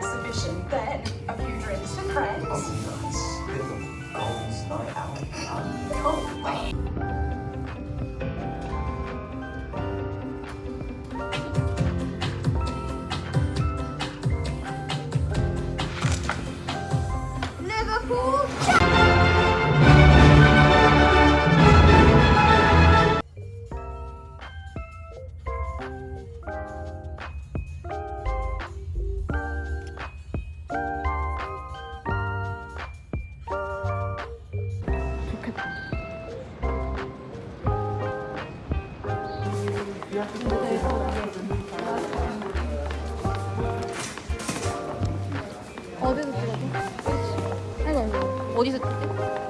sufficient then a few drinks to friends. Oh, nice. Night out. I can't wait. 어디서 찍어줘? 아니 아니 어디서 찍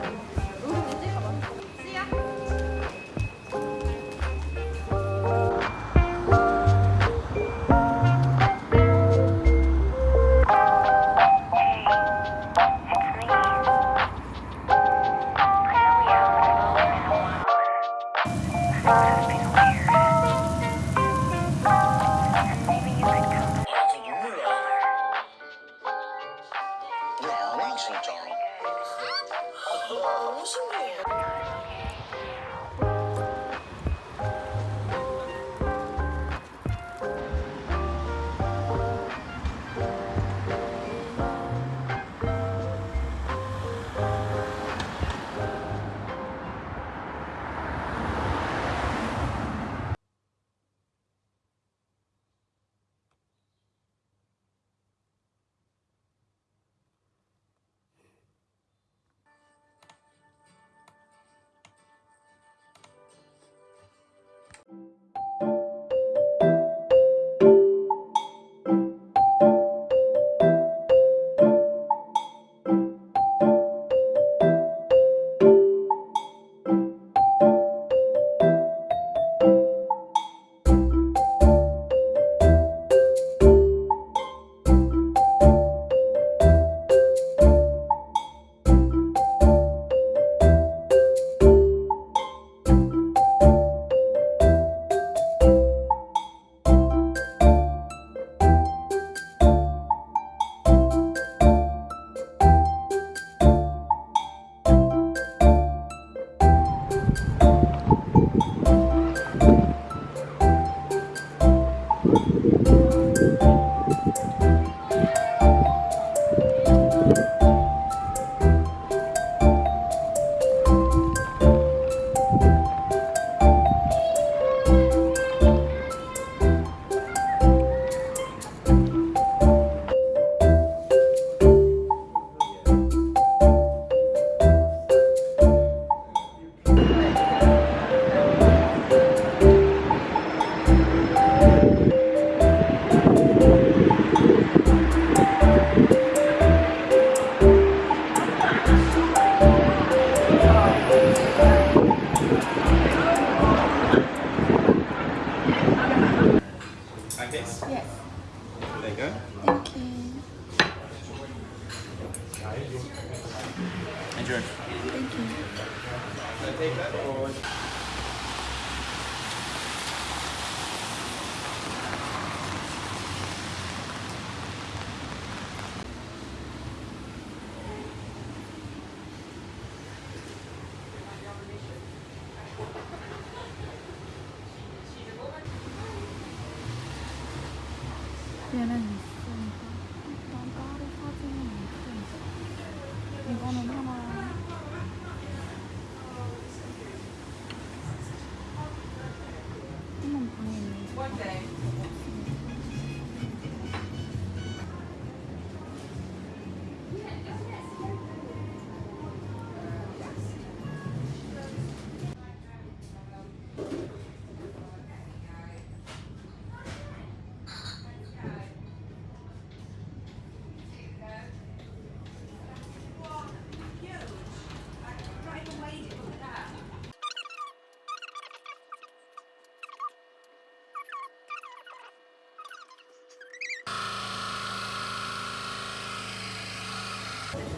지? Like 얘는 있으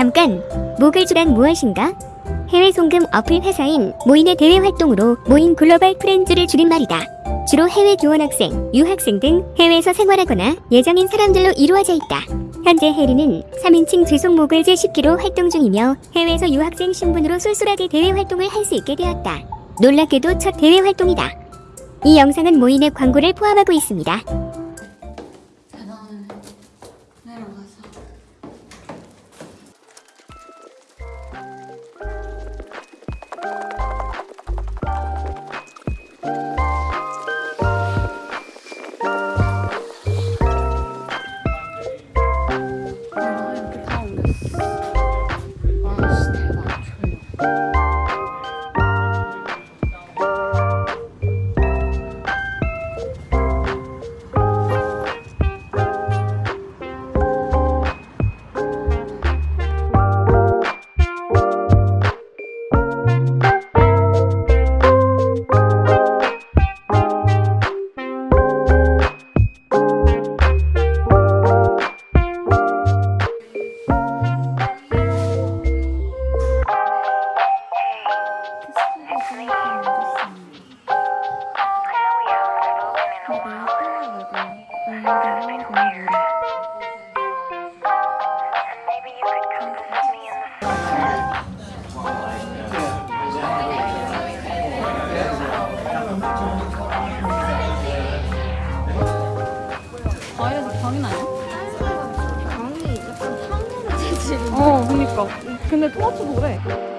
잠깐! 모글주란 무엇인가? 해외 송금 어플 회사인 모인의 대외 활동으로 모인 글로벌 프렌즈를 줄임말이다. 주로 해외 교원 학생, 유학생 등 해외에서 생활하거나 예정인 사람들로 이루어져 있다. 현재 해리는 3인칭 죄송 모글즈 10기로 활동 중이며 해외에서 유학생 신분으로 쏠쏠하게 대외 활동을 할 수 있게 되었다. 놀랍게도 첫 대외 활동이다. 이 영상은 모인의 광고를 포함하고 있습니다. 어 그니까. 근데 토마토도 그래